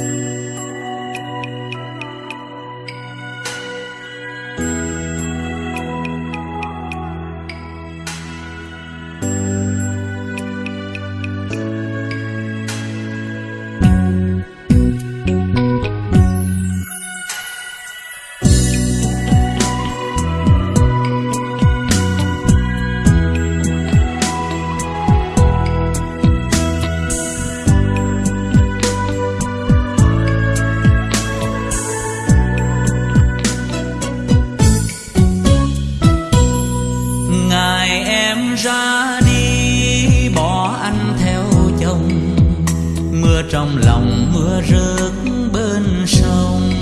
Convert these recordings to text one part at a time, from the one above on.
ngày trong lòng mưa rớt bên sông.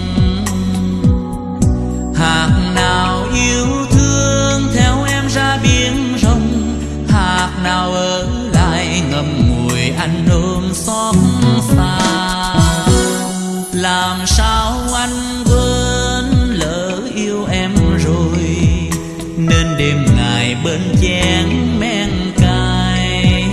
Hạt nào yêu thương theo em ra biển rộng hạt nào ở lại ngậm ngùi anh ôm xót xa. Làm sao anh quên lỡ yêu em rồi, nên đêm ngày bên chén men cay.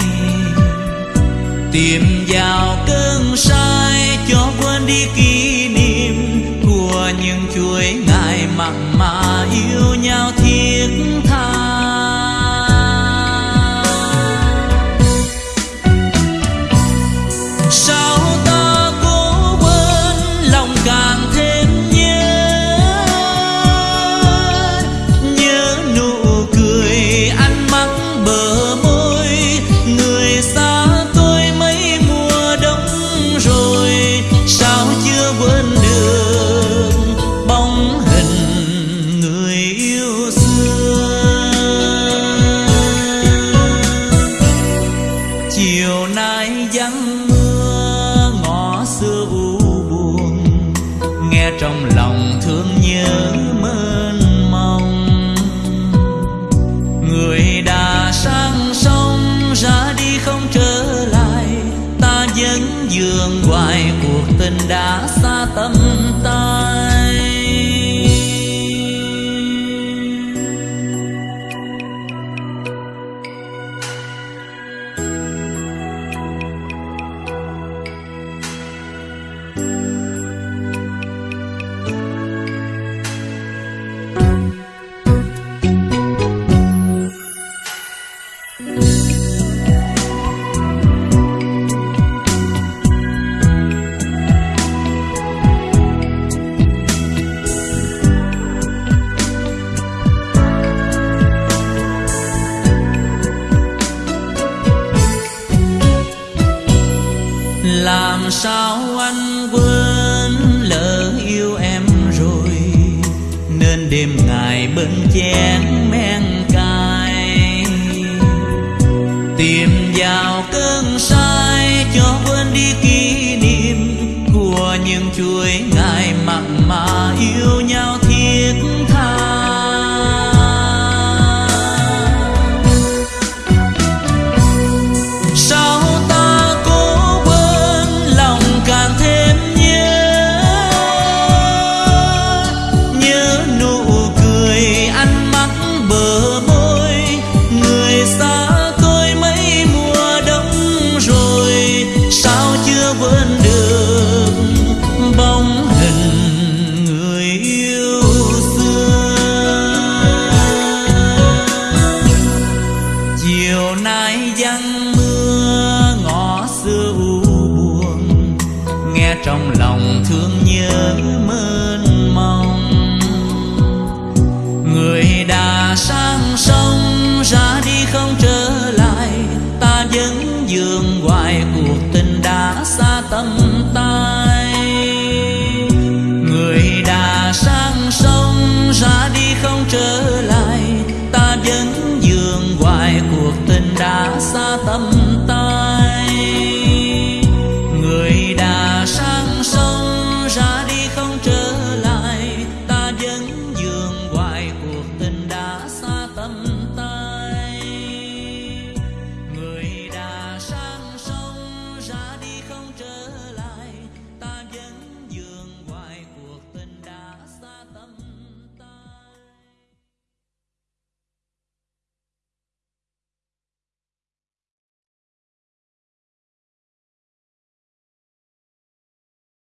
Tìm vào cơn sai cho quên đi kỷ niệm của những chuỗi ngày mặn mà nghe trong lòng thương nhớ mơn mong. Người đã sang sông, ra đi không trở lại. Ta vẫn dường hoài cuộc tình đã xa tâm tay. Làm sao anh quên lỡ yêu em rồi? Nên đêm ngày bên chén nào cơn sai cho quên đi kỷ niệm của những chuỗi ngày mặn mà yêu nhau. Chiều giăng mưa ngõ xưa u buồn, nghe trong lòng thương nhớ mơn mong. Người đã sang sông, ra đi không trở lại, ta vẫn dường hoài cuộc tình đã xa tâm hoài cuộc tình đã xa tâm